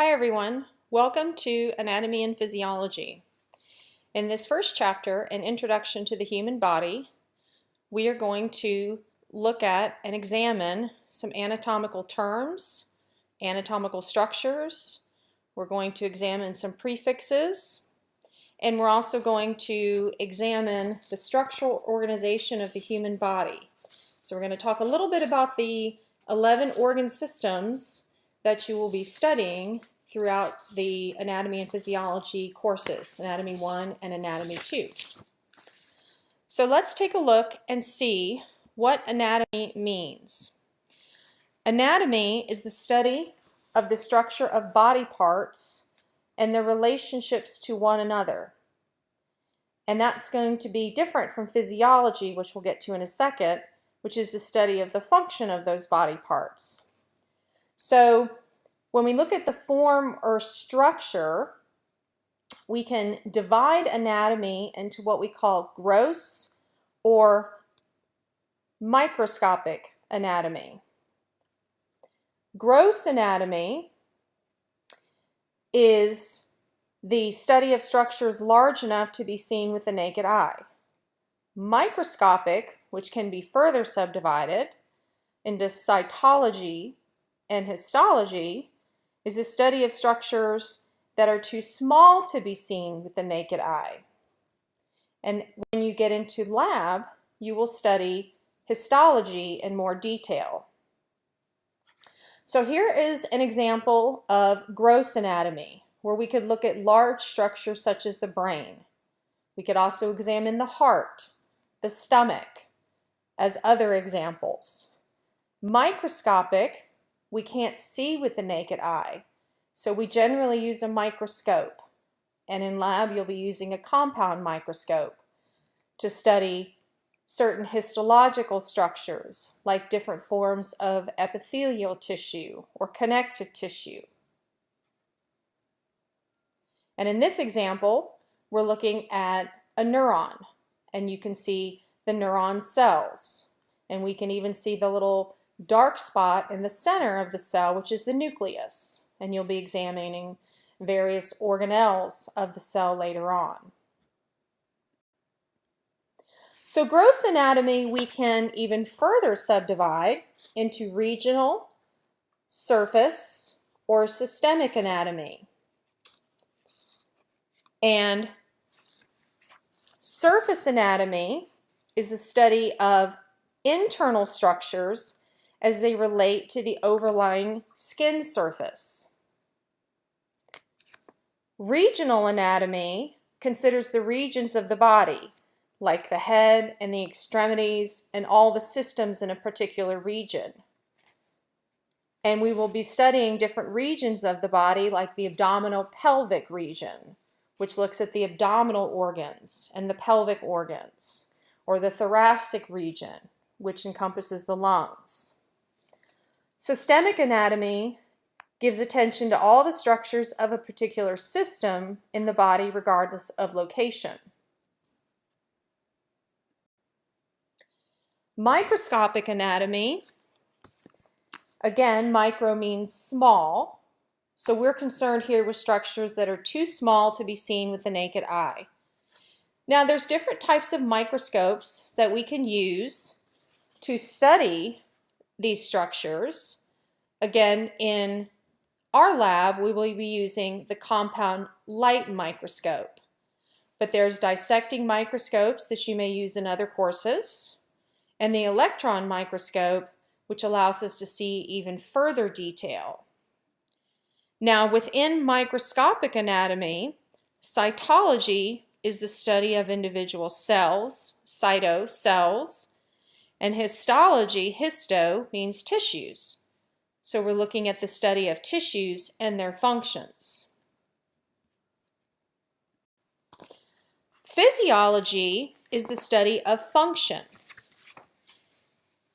Hi everyone, welcome to Anatomy and Physiology. In this first chapter, an introduction to the human body, we are going to look at and examine some anatomical terms, anatomical structures, we're going to examine some prefixes, and we're also going to examine the structural organization of the human body. So we're going to talk a little bit about the 11 organ systems that you will be studying throughout the anatomy and physiology courses, Anatomy 1 and Anatomy 2. So let's take a look and see what anatomy means. Anatomy is the study of the structure of body parts and their relationships to one another. And that's going to be different from physiology, which we'll get to in a second, which is the study of the function of those body parts. So when we look at the form or structure, we can divide anatomy into what we call gross or microscopic anatomy. Gross anatomy is the study of structures large enough to be seen with the naked eye. Microscopic, which can be further subdivided into cytology and histology is a study of structures that are too small to be seen with the naked eye. And when you get into lab, you will study histology in more detail. So here is an example of gross anatomy, where we could look at large structures such as the brain. We could also examine the heart, the stomach, as other examples. Microscopic we can't see with the naked eye. So we generally use a microscope. And in lab, you'll be using a compound microscope to study certain histological structures, like different forms of epithelial tissue or connective tissue. And in this example, we're looking at a neuron, and you can see the neuron cells. And we can even see the little dark spot in the center of the cell, which is the nucleus. And you'll be examining various organelles of the cell later on. So gross anatomy we can even further subdivide into regional, surface, or systemic anatomy. And surface anatomy is the study of internal structures as they relate to the overlying skin surface. Regional anatomy considers the regions of the body, like the head and the extremities and all the systems in a particular region. And we will be studying different regions of the body like the abdominopelvic region, which looks at the abdominal organs and the pelvic organs, or the thoracic region, which encompasses the lungs. Systemic anatomy gives attention to all the structures of a particular system in the body regardless of location. Microscopic anatomy, again, micro means small, so we're concerned here with structures that are too small to be seen with the naked eye. Now there's different types of microscopes that we can use to study these structures. Again, in our lab, we will be using the compound light microscope. But there's dissecting microscopes that you may use in other courses, and the electron microscope, which allows us to see even further detail. Now, within microscopic anatomy, cytology is the study of individual cells, cyto, cells, and histology, histo, means tissues. So we're looking at the study of tissues and their functions. Physiology is the study of function.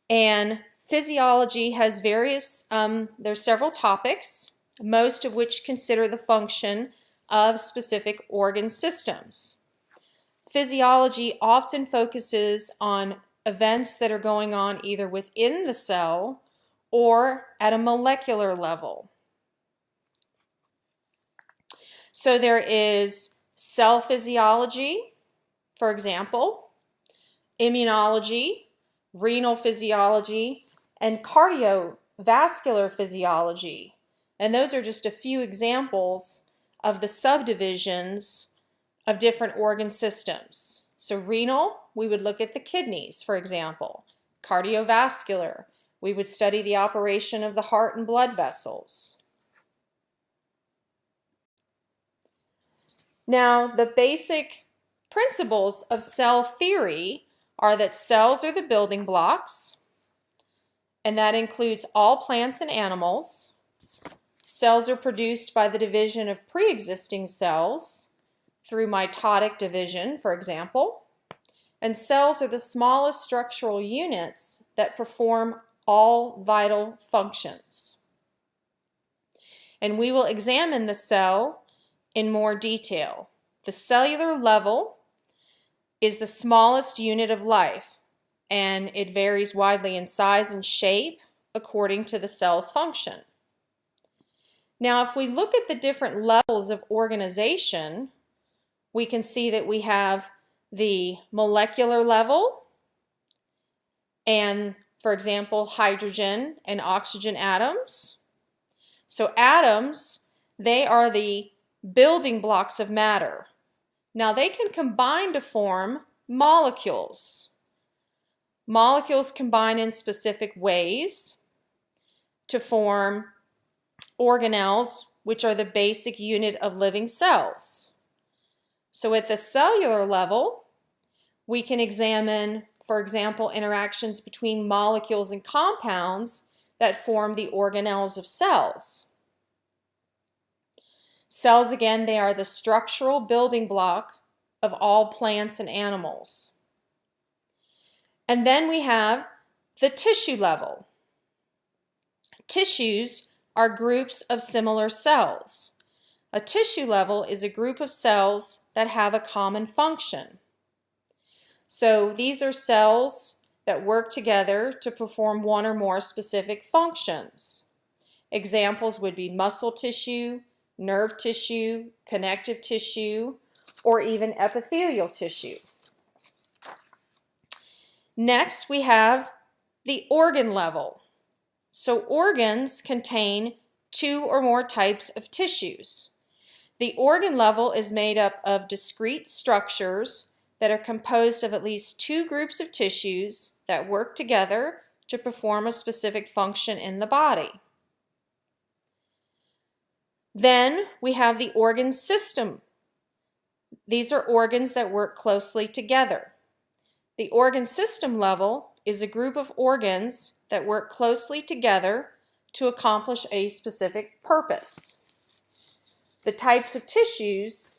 And physiology has various, um, there's several topics, most of which consider the function of specific organ systems. Physiology often focuses on events that are going on either within the cell or at a molecular level. So there is cell physiology, for example, immunology, renal physiology, and cardiovascular physiology. And those are just a few examples of the subdivisions of different organ systems. So renal, we would look at the kidneys, for example. Cardiovascular, we would study the operation of the heart and blood vessels. Now, the basic principles of cell theory are that cells are the building blocks, and that includes all plants and animals. Cells are produced by the division of pre-existing cells through mitotic division, for example. And cells are the smallest structural units that perform all vital functions. And we will examine the cell in more detail. The cellular level is the smallest unit of life, and it varies widely in size and shape according to the cell's function. Now, if we look at the different levels of organization, we can see that we have the molecular level and, for example, hydrogen and oxygen atoms. So atoms, they are the building blocks of matter. Now they can combine to form molecules. Molecules combine in specific ways to form organelles, which are the basic unit of living cells. So at the cellular level, we can examine, for example, interactions between molecules and compounds that form the organelles of cells. Cells, again, they are the structural building block of all plants and animals. And then we have the tissue level. Tissues are groups of similar cells. A tissue level is a group of cells that have a common function. So these are cells that work together to perform one or more specific functions. Examples would be muscle tissue, nerve tissue, connective tissue, or even epithelial tissue. Next, we have the organ level. So organs contain two or more types of tissues. The organ level is made up of discrete structures that are composed of at least two groups of tissues that work together to perform a specific function in the body. Then we have the organ system. These are organs that work closely together. The organ system level is a group of organs that work closely together to accomplish a specific purpose. The types of tissues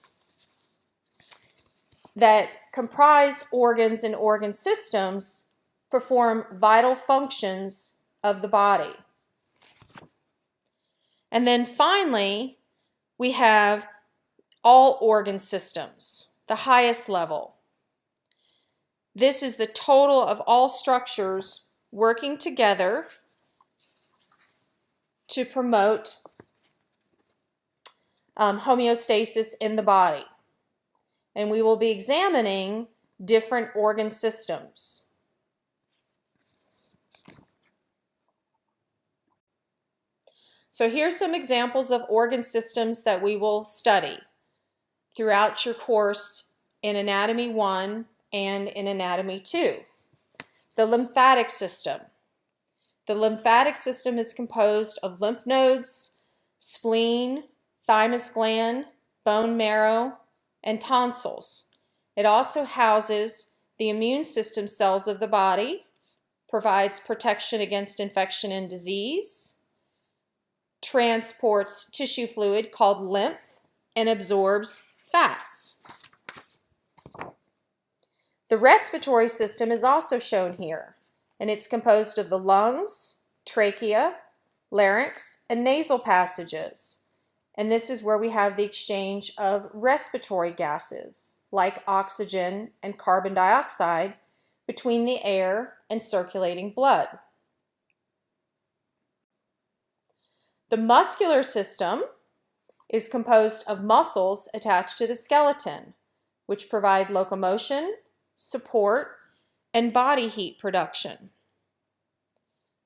that comprise organs and organ systems perform vital functions of the body. And then finally, we have all organ systems, the highest level. This is the total of all structures working together to promote um, homeostasis in the body. And we will be examining different organ systems. So here's some examples of organ systems that we will study throughout your course in Anatomy 1 and in Anatomy 2. The lymphatic system. The lymphatic system is composed of lymph nodes, spleen, thymus gland, bone marrow, and tonsils. It also houses the immune system cells of the body, provides protection against infection and disease, transports tissue fluid called lymph and absorbs fats. The respiratory system is also shown here, and it's composed of the lungs, trachea, larynx, and nasal passages. And this is where we have the exchange of respiratory gases, like oxygen and carbon dioxide, between the air and circulating blood. The muscular system is composed of muscles attached to the skeleton, which provide locomotion, support, and body heat production.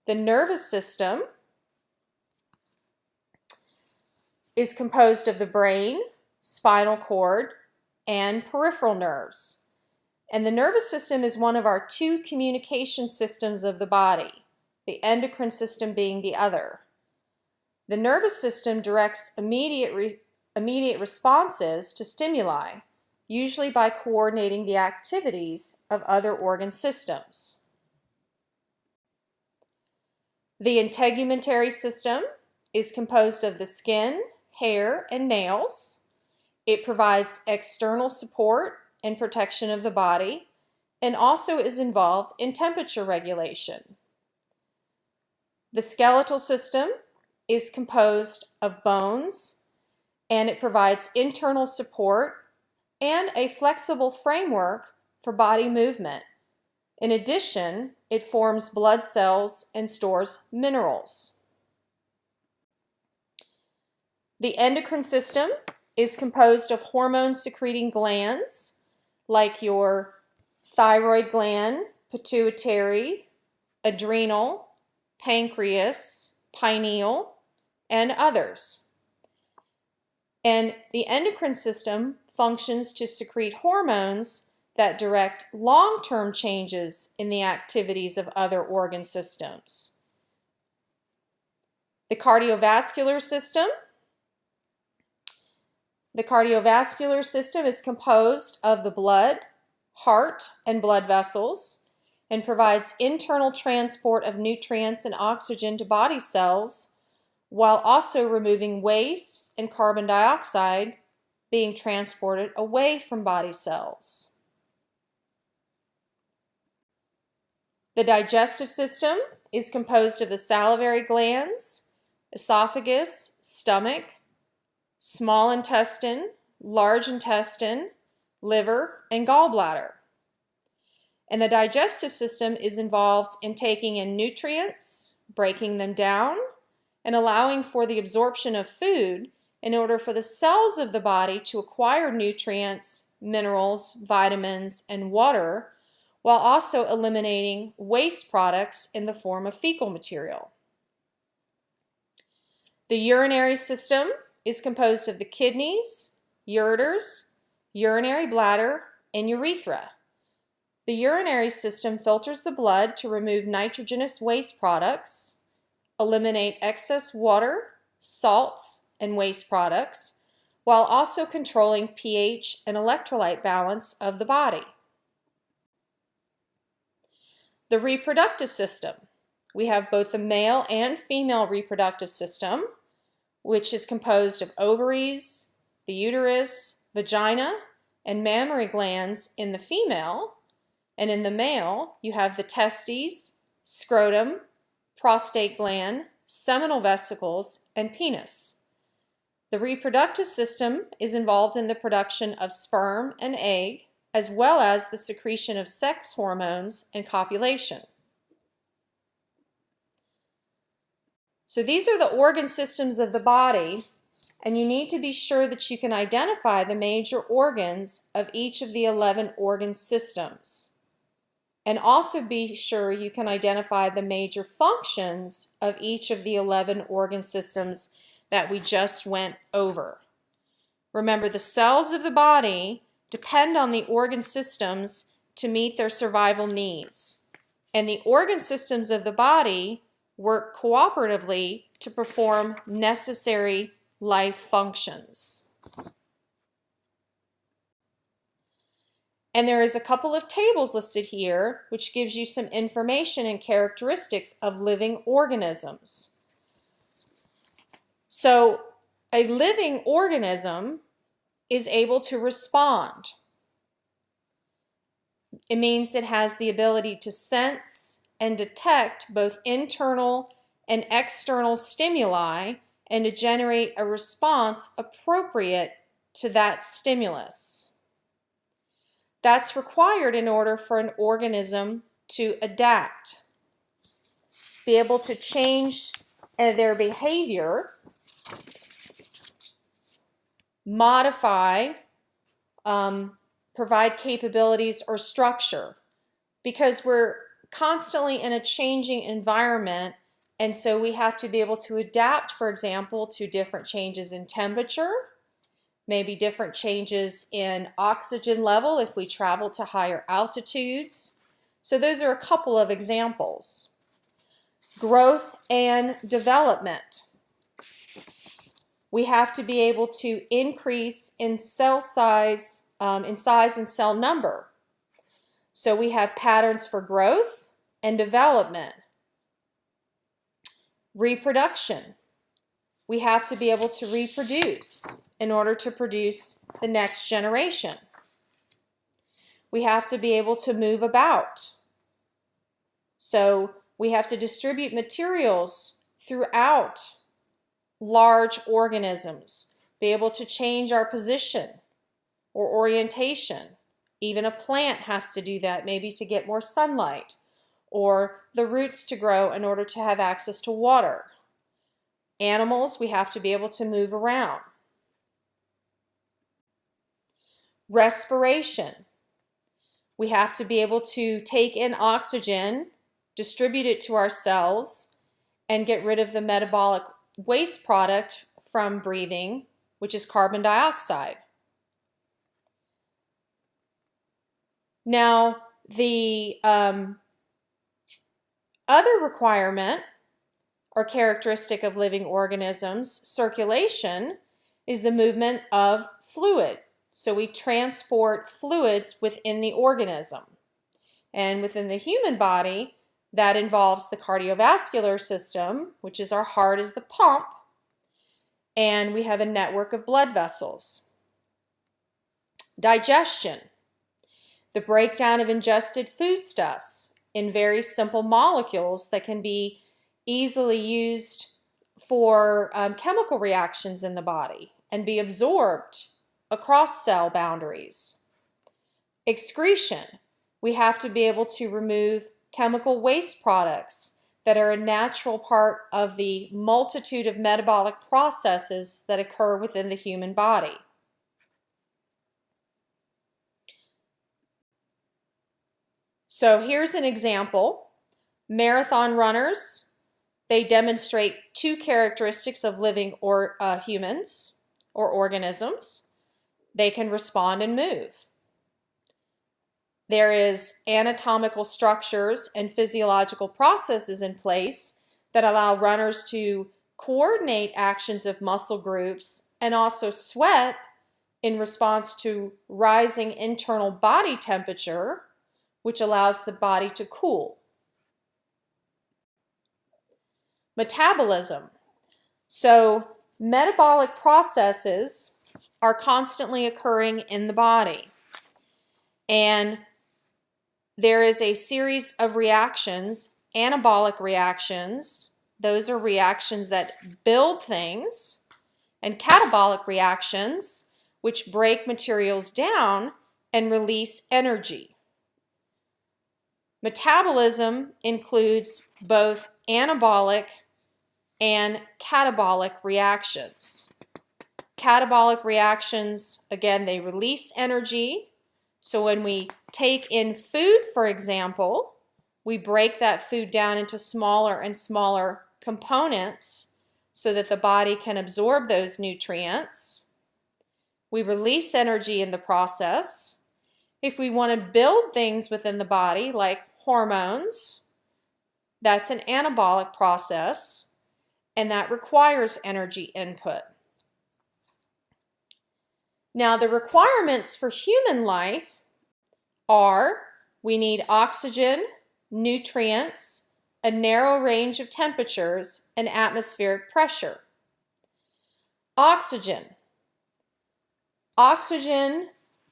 The nervous system is composed of the brain, spinal cord, and peripheral nerves. And the nervous system is one of our two communication systems of the body, the endocrine system being the other. The nervous system directs immediate, re immediate responses to stimuli, usually by coordinating the activities of other organ systems. The integumentary system is composed of the skin, hair, and nails. It provides external support and protection of the body and also is involved in temperature regulation. The skeletal system is composed of bones and it provides internal support and a flexible framework for body movement. In addition, it forms blood cells and stores minerals. The endocrine system is composed of hormone secreting glands like your thyroid gland, pituitary, adrenal, pancreas, pineal, and others. And the endocrine system functions to secrete hormones that direct long-term changes in the activities of other organ systems. The cardiovascular system. The cardiovascular system is composed of the blood, heart, and blood vessels and provides internal transport of nutrients and oxygen to body cells while also removing wastes and carbon dioxide being transported away from body cells. The digestive system is composed of the salivary glands, esophagus, stomach, small intestine, large intestine, liver, and gallbladder. And the digestive system is involved in taking in nutrients, breaking them down, and allowing for the absorption of food in order for the cells of the body to acquire nutrients, minerals, vitamins, and water, while also eliminating waste products in the form of fecal material. The urinary system is composed of the kidneys, ureters, urinary bladder, and urethra. The urinary system filters the blood to remove nitrogenous waste products, eliminate excess water, salts, and waste products, while also controlling pH and electrolyte balance of the body. The reproductive system. We have both the male and female reproductive system, which is composed of ovaries, the uterus, vagina, and mammary glands in the female, and in the male, you have the testes, scrotum, prostate gland, seminal vesicles, and penis. The reproductive system is involved in the production of sperm and egg, as well as the secretion of sex hormones and copulation. So these are the organ systems of the body, and you need to be sure that you can identify the major organs of each of the 11 organ systems. And also be sure you can identify the major functions of each of the 11 organ systems that we just went over. Remember, the cells of the body depend on the organ systems to meet their survival needs. And the organ systems of the body work cooperatively to perform necessary life functions. And there is a couple of tables listed here which gives you some information and characteristics of living organisms. So a living organism is able to respond. It means it has the ability to sense and detect both internal and external stimuli and to generate a response appropriate to that stimulus. That's required in order for an organism to adapt, be able to change their behavior modify, um, provide capabilities or structure because we're constantly in a changing environment and so we have to be able to adapt, for example, to different changes in temperature, maybe different changes in oxygen level if we travel to higher altitudes. So those are a couple of examples. Growth and development. We have to be able to increase in cell size, um, in size and cell number. So we have patterns for growth and development. Reproduction. We have to be able to reproduce in order to produce the next generation. We have to be able to move about. So we have to distribute materials throughout large organisms, be able to change our position or orientation. Even a plant has to do that, maybe to get more sunlight or the roots to grow in order to have access to water. Animals, we have to be able to move around. Respiration. We have to be able to take in oxygen, distribute it to our cells, and get rid of the metabolic waste product from breathing, which is carbon dioxide. Now, the um, other requirement or characteristic of living organisms, circulation, is the movement of fluid. So we transport fluids within the organism. And within the human body, that involves the cardiovascular system, which is our heart is the pump, and we have a network of blood vessels. Digestion, the breakdown of ingested foodstuffs in very simple molecules that can be easily used for um, chemical reactions in the body and be absorbed across cell boundaries. Excretion, we have to be able to remove chemical waste products that are a natural part of the multitude of metabolic processes that occur within the human body. So here's an example. Marathon runners, they demonstrate two characteristics of living or uh, humans or organisms. They can respond and move. There is anatomical structures and physiological processes in place that allow runners to coordinate actions of muscle groups and also sweat in response to rising internal body temperature which allows the body to cool. Metabolism. So metabolic processes are constantly occurring in the body. And there is a series of reactions, anabolic reactions. Those are reactions that build things, and catabolic reactions, which break materials down and release energy. Metabolism includes both anabolic and catabolic reactions. Catabolic reactions, again, they release energy. So when we take in food, for example, we break that food down into smaller and smaller components so that the body can absorb those nutrients. We release energy in the process. If we want to build things within the body, like hormones. That's an anabolic process, and that requires energy input. Now, the requirements for human life are we need oxygen, nutrients, a narrow range of temperatures, and atmospheric pressure. Oxygen. Oxygen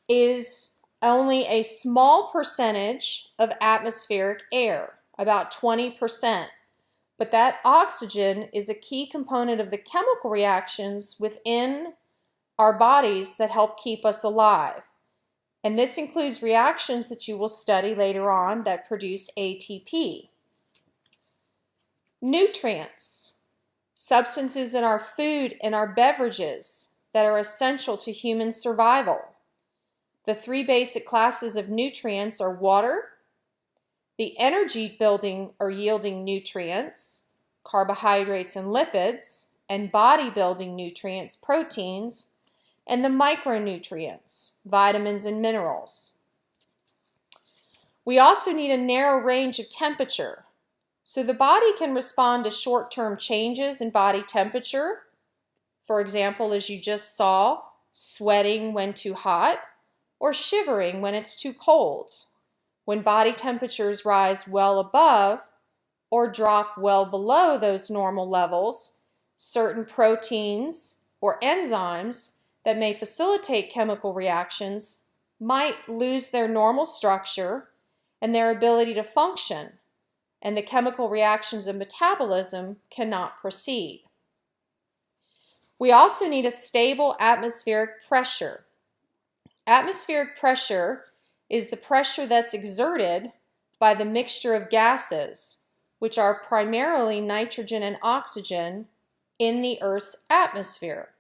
is only a small percentage of atmospheric air, about 20%. But that oxygen is a key component of the chemical reactions within our bodies that help keep us alive. And this includes reactions that you will study later on that produce ATP. Nutrients, substances in our food and our beverages that are essential to human survival. The three basic classes of nutrients are water, the energy building or yielding nutrients, carbohydrates and lipids, and body building nutrients, proteins, and the micronutrients, vitamins and minerals. We also need a narrow range of temperature. So the body can respond to short-term changes in body temperature. For example, as you just saw, sweating when too hot or shivering when it's too cold. When body temperatures rise well above or drop well below those normal levels, certain proteins or enzymes that may facilitate chemical reactions might lose their normal structure and their ability to function, and the chemical reactions of metabolism cannot proceed. We also need a stable atmospheric pressure. Atmospheric pressure is the pressure that's exerted by the mixture of gases, which are primarily nitrogen and oxygen, in the Earth's atmosphere.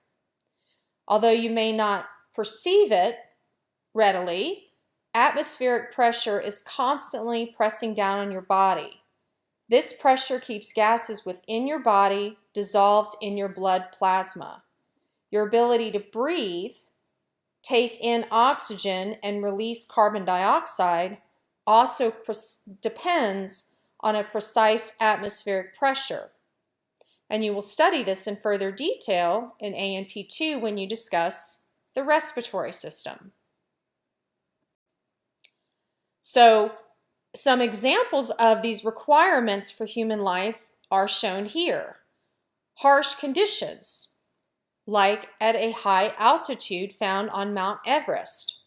Although you may not perceive it readily, atmospheric pressure is constantly pressing down on your body. This pressure keeps gases within your body dissolved in your blood plasma. Your ability to breathe, take in oxygen, and release carbon dioxide also depends on a precise atmospheric pressure. And you will study this in further detail in ANP2 when you discuss the respiratory system. So some examples of these requirements for human life are shown here. Harsh conditions, like at a high altitude found on Mount Everest.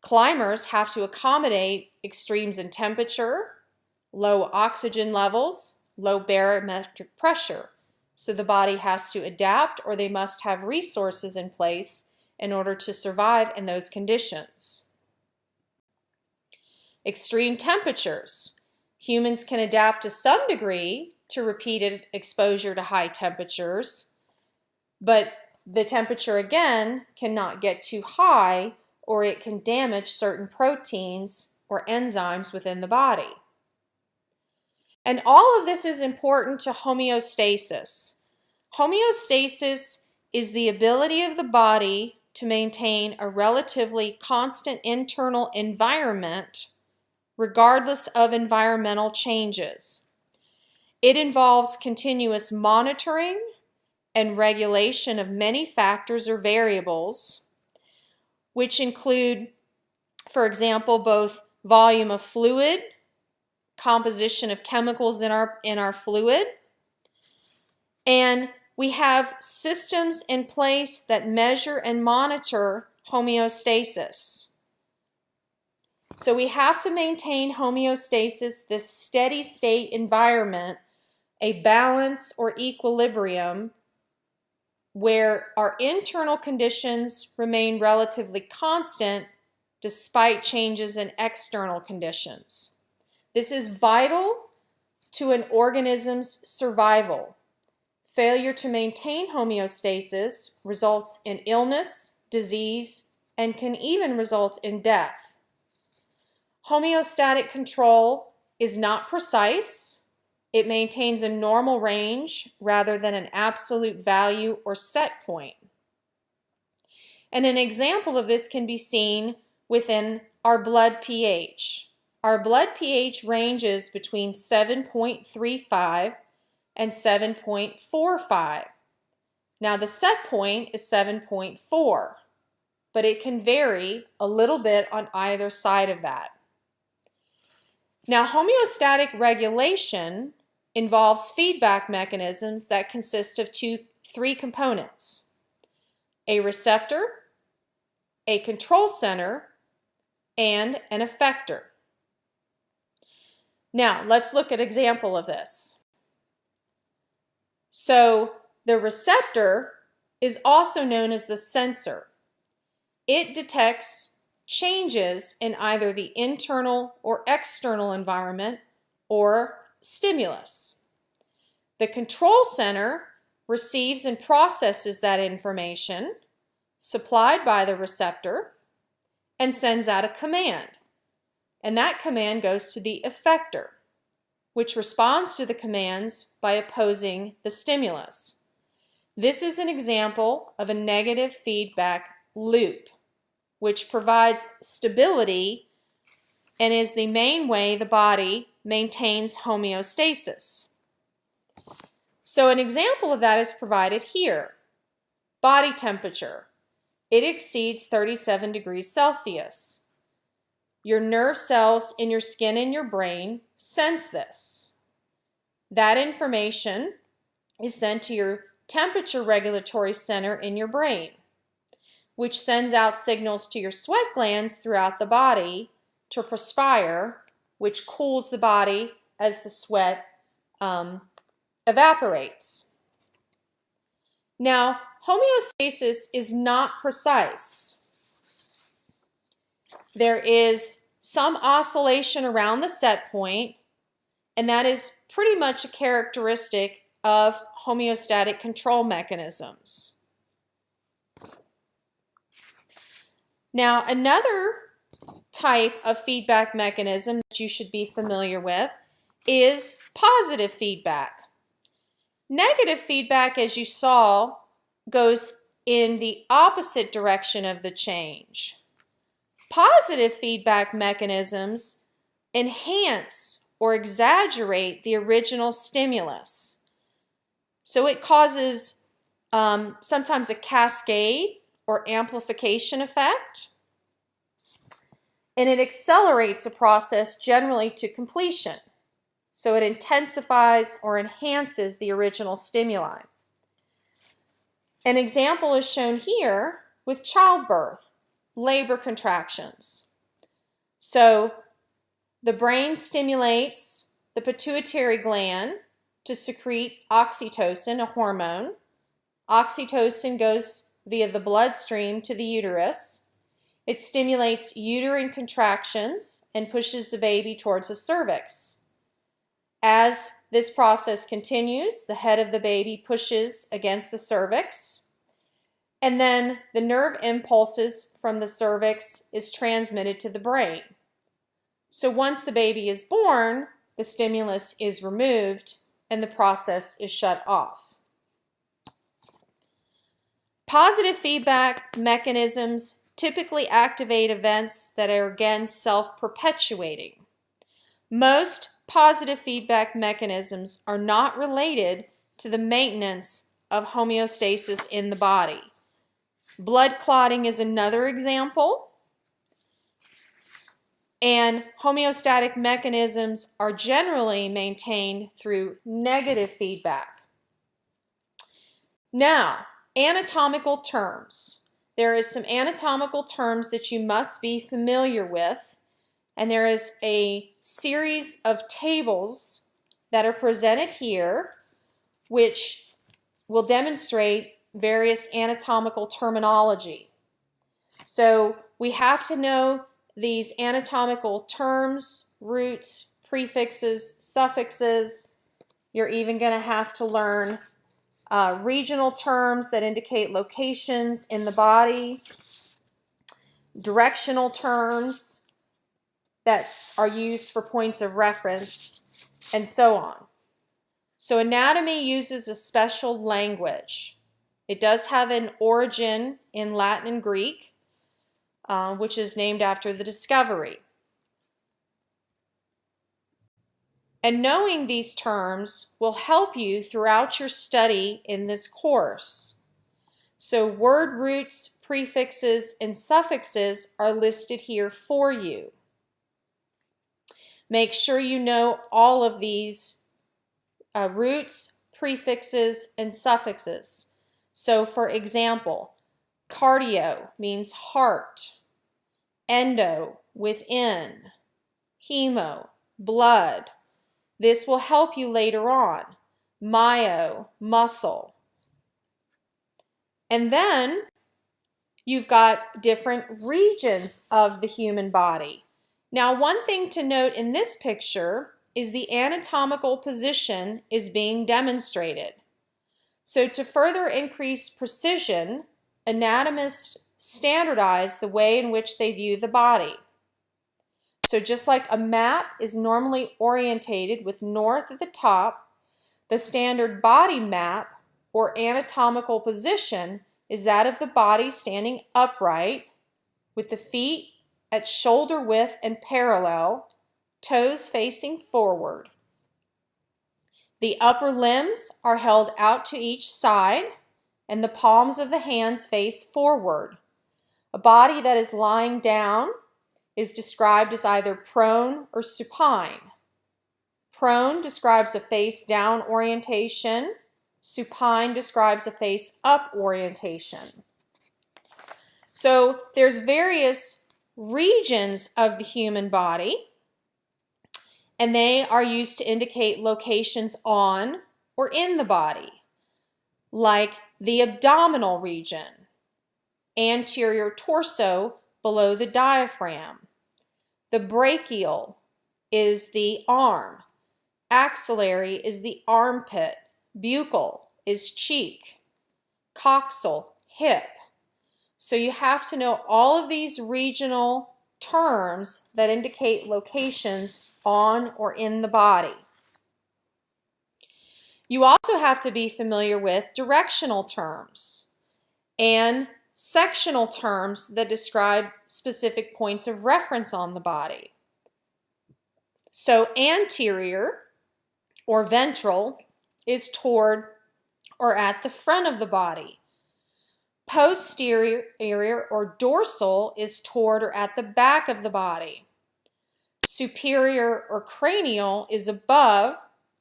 Climbers have to accommodate extremes in temperature, low oxygen levels, low barometric pressure. So the body has to adapt or they must have resources in place in order to survive in those conditions. Extreme temperatures. Humans can adapt to some degree to repeated exposure to high temperatures, but the temperature again cannot get too high or it can damage certain proteins or enzymes within the body. And all of this is important to homeostasis. Homeostasis is the ability of the body to maintain a relatively constant internal environment regardless of environmental changes. It involves continuous monitoring and regulation of many factors or variables, which include, for example, both volume of fluid, composition of chemicals in our, in our fluid. And we have systems in place that measure and monitor homeostasis. So we have to maintain homeostasis, this steady state environment, a balance or equilibrium where our internal conditions remain relatively constant despite changes in external conditions. This is vital to an organism's survival. Failure to maintain homeostasis results in illness, disease, and can even result in death. Homeostatic control is not precise. It maintains a normal range rather than an absolute value or set point. And an example of this can be seen within our blood pH. Our blood pH ranges between 7.35 and 7.45. Now the set point is 7.4, but it can vary a little bit on either side of that. Now homeostatic regulation involves feedback mechanisms that consist of two, three components. A receptor, a control center, and an effector. Now, let's look at example of this. So, the receptor is also known as the sensor. It detects changes in either the internal or external environment or stimulus. The control center receives and processes that information supplied by the receptor and sends out a command. And that command goes to the effector, which responds to the commands by opposing the stimulus. This is an example of a negative feedback loop, which provides stability and is the main way the body maintains homeostasis. So an example of that is provided here. Body temperature. It exceeds 37 degrees Celsius. Your nerve cells in your skin and your brain sense this. That information is sent to your temperature regulatory center in your brain, which sends out signals to your sweat glands throughout the body to perspire, which cools the body as the sweat um, evaporates. Now, homeostasis is not precise. There is some oscillation around the set point, and that is pretty much a characteristic of homeostatic control mechanisms. Now, another type of feedback mechanism that you should be familiar with is positive feedback. Negative feedback, as you saw, goes in the opposite direction of the change. Positive feedback mechanisms enhance or exaggerate the original stimulus. So it causes um, sometimes a cascade or amplification effect, and it accelerates a process generally to completion. So it intensifies or enhances the original stimuli. An example is shown here with childbirth, labor contractions. So the brain stimulates the pituitary gland to secrete oxytocin, a hormone. Oxytocin goes via the bloodstream to the uterus. It stimulates uterine contractions and pushes the baby towards the cervix. As this process continues, the head of the baby pushes against the cervix, and then the nerve impulses from the cervix is transmitted to the brain. So once the baby is born, the stimulus is removed and the process is shut off. Positive feedback mechanisms typically activate events that are again self-perpetuating. Most positive feedback mechanisms are not related to the maintenance of homeostasis in the body. Blood clotting is another example. And homeostatic mechanisms are generally maintained through negative feedback. Now, anatomical terms. There is some anatomical terms that you must be familiar with and there is a series of tables that are presented here which will demonstrate various anatomical terminology. So we have to know these anatomical terms, roots, prefixes, suffixes. You're even going to have to learn uh, regional terms that indicate locations in the body, directional terms, that are used for points of reference, and so on. So anatomy uses a special language. It does have an origin in Latin and Greek, uh, which is named after the discovery. And knowing these terms will help you throughout your study in this course. So word roots, prefixes, and suffixes are listed here for you. Make sure you know all of these uh, roots, prefixes, and suffixes. So for example, cardio means heart, endo, within, hemo, blood. This will help you later on. Myo, muscle. And then you've got different regions of the human body. Now one thing to note in this picture is the anatomical position is being demonstrated. So to further increase precision, anatomists standardize the way in which they view the body. So just like a map is normally orientated with north at the top, the standard body map or anatomical position is that of the body standing upright with the feet at shoulder width and parallel, toes facing forward. The upper limbs are held out to each side and the palms of the hands face forward. A body that is lying down is described as either prone or supine. Prone describes a face down orientation. Supine describes a face up orientation. So there's various regions of the human body and they are used to indicate locations on or in the body, like the abdominal region, anterior torso below the diaphragm. The brachial is the arm, axillary is the armpit, buccal is cheek, coxal, hip. So you have to know all of these regional terms that indicate locations on or in the body. You also have to be familiar with directional terms and sectional terms that describe specific points of reference on the body. So anterior or ventral is toward or at the front of the body. Posterior or dorsal is toward or at the back of the body. Superior or cranial is above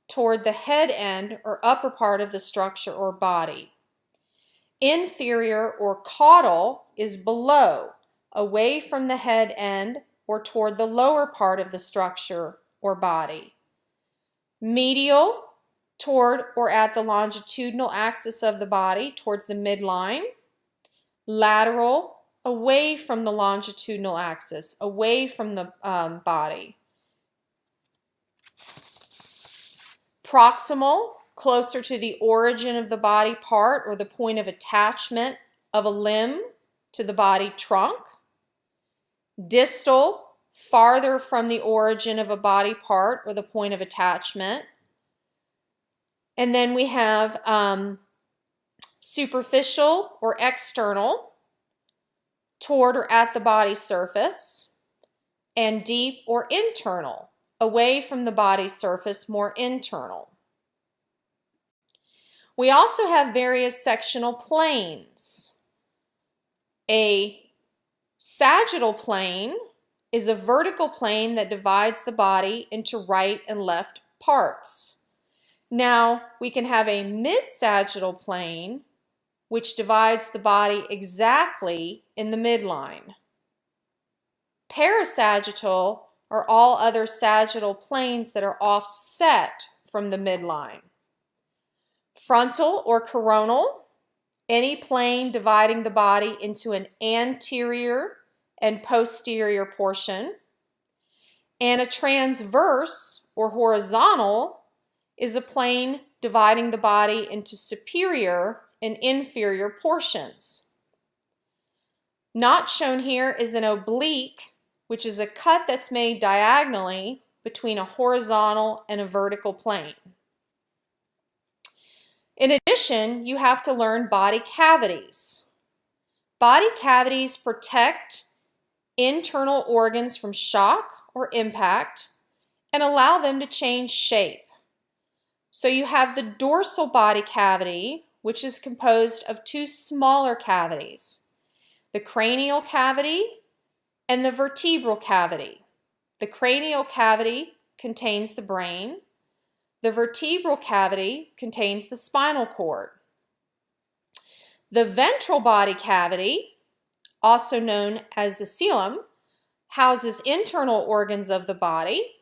toward the head end or upper part of the structure or body. Inferior or caudal is below, away from the head end or toward the lower part of the structure or body. Medial, toward or at the longitudinal axis of the body, towards the midline lateral, away from the longitudinal axis, away from the um, body. Proximal, closer to the origin of the body part or the point of attachment of a limb to the body trunk. Distal, farther from the origin of a body part or the point of attachment. And then we have um, superficial or external, toward or at the body surface, and deep or internal, away from the body surface, more internal. We also have various sectional planes. A sagittal plane is a vertical plane that divides the body into right and left parts. Now, we can have a mid-sagittal plane which divides the body exactly in the midline. Parasagittal are all other sagittal planes that are offset from the midline. Frontal or coronal, any plane dividing the body into an anterior and posterior portion. And a transverse or horizontal is a plane dividing the body into superior and inferior portions. Not shown here is an oblique, which is a cut that's made diagonally between a horizontal and a vertical plane. In addition, you have to learn body cavities. Body cavities protect internal organs from shock or impact and allow them to change shape. So you have the dorsal body cavity, which is composed of two smaller cavities, the cranial cavity and the vertebral cavity. The cranial cavity contains the brain. The vertebral cavity contains the spinal cord. The ventral body cavity, also known as the coelom, houses internal organs of the body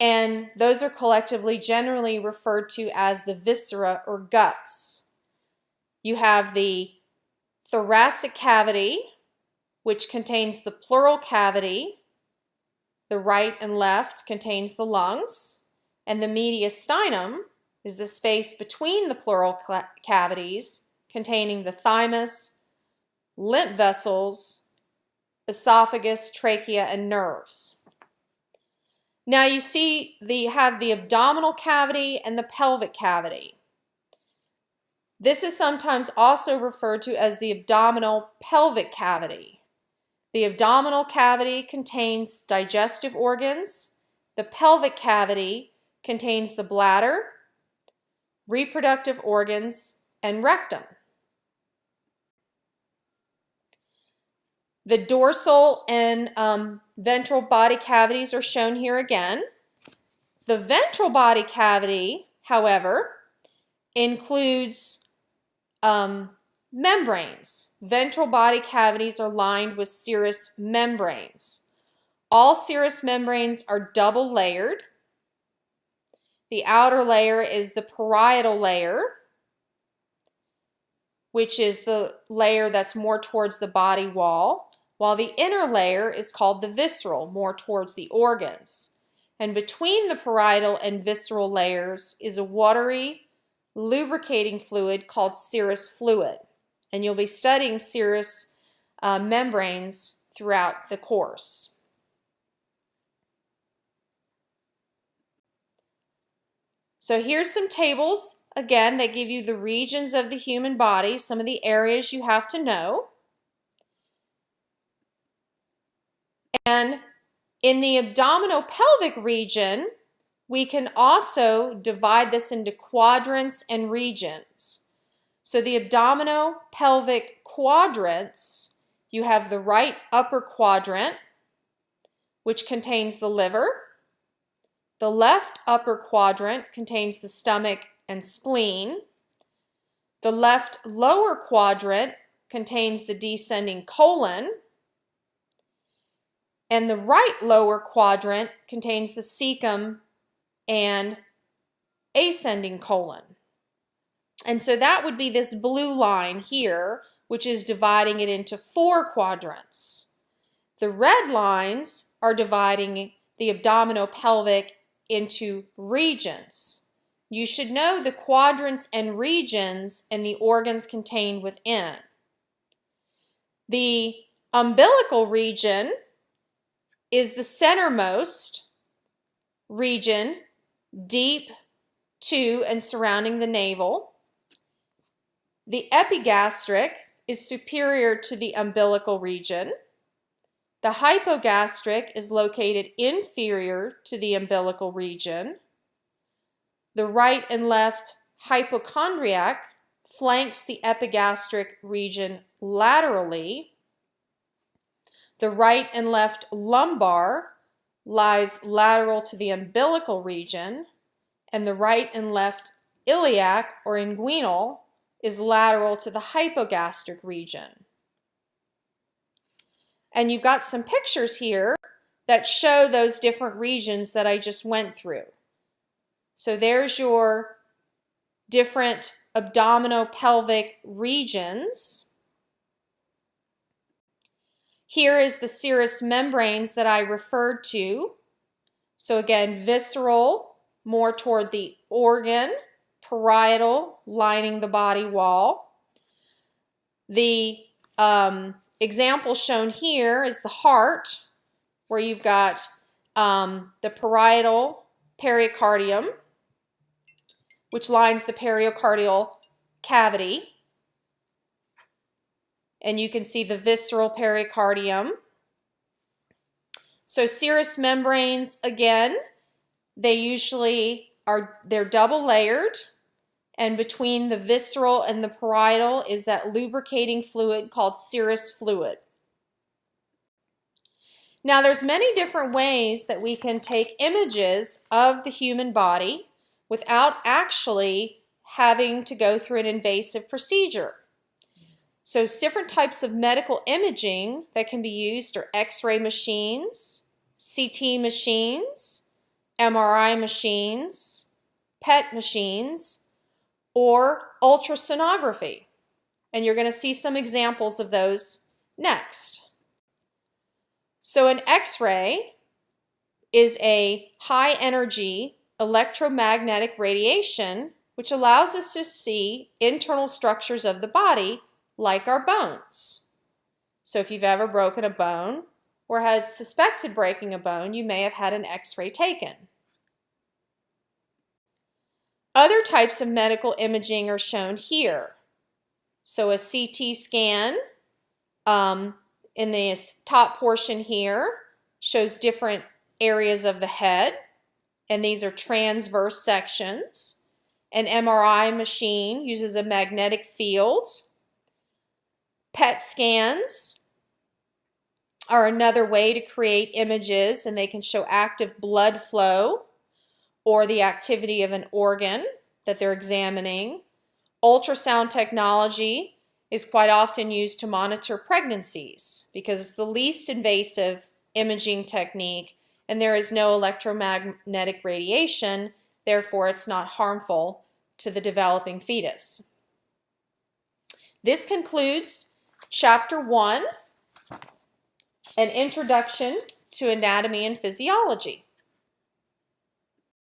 and those are collectively generally referred to as the viscera or guts. You have the thoracic cavity, which contains the pleural cavity. The right and left contains the lungs, and the mediastinum is the space between the pleural cavities containing the thymus, lymph vessels, esophagus, trachea, and nerves. Now you see the have the abdominal cavity and the pelvic cavity. This is sometimes also referred to as the abdominal pelvic cavity. The abdominal cavity contains digestive organs. The pelvic cavity contains the bladder, reproductive organs, and rectum. The dorsal and um, ventral body cavities are shown here again. The ventral body cavity, however, includes um, membranes. Ventral body cavities are lined with serous membranes. All serous membranes are double layered. The outer layer is the parietal layer, which is the layer that's more towards the body wall while the inner layer is called the visceral, more towards the organs. And between the parietal and visceral layers is a watery, lubricating fluid called serous fluid. And you'll be studying serous uh, membranes throughout the course. So here's some tables, again, that give you the regions of the human body, some of the areas you have to know. And in the abdominopelvic region, we can also divide this into quadrants and regions. So the abdominal pelvic quadrants, you have the right upper quadrant, which contains the liver. The left upper quadrant contains the stomach and spleen. The left lower quadrant contains the descending colon. And the right lower quadrant contains the cecum and ascending colon. And so that would be this blue line here, which is dividing it into four quadrants. The red lines are dividing the abdominopelvic into regions. You should know the quadrants and regions and the organs contained within. The umbilical region is the centermost region deep to and surrounding the navel. The epigastric is superior to the umbilical region. The hypogastric is located inferior to the umbilical region. The right and left hypochondriac flanks the epigastric region laterally the right and left lumbar lies lateral to the umbilical region, and the right and left iliac or inguinal is lateral to the hypogastric region. And you've got some pictures here that show those different regions that I just went through. So there's your different abdominopelvic regions. Here is the serous membranes that I referred to. So again, visceral, more toward the organ, parietal, lining the body wall. The um, example shown here is the heart, where you've got um, the parietal pericardium, which lines the pericardial cavity and you can see the visceral pericardium. So serous membranes, again, they usually are, they're double layered and between the visceral and the parietal is that lubricating fluid called serous fluid. Now there's many different ways that we can take images of the human body without actually having to go through an invasive procedure. So different types of medical imaging that can be used are x-ray machines, CT machines, MRI machines, PET machines, or ultrasonography. And you're going to see some examples of those next. So an x-ray is a high energy electromagnetic radiation, which allows us to see internal structures of the body like our bones. So if you've ever broken a bone or had suspected breaking a bone, you may have had an x-ray taken. Other types of medical imaging are shown here. So a CT scan um, in this top portion here shows different areas of the head, and these are transverse sections. An MRI machine uses a magnetic field. PET scans are another way to create images, and they can show active blood flow or the activity of an organ that they're examining. Ultrasound technology is quite often used to monitor pregnancies because it's the least invasive imaging technique and there is no electromagnetic radiation, therefore it's not harmful to the developing fetus. This concludes chapter one, an introduction to anatomy and physiology.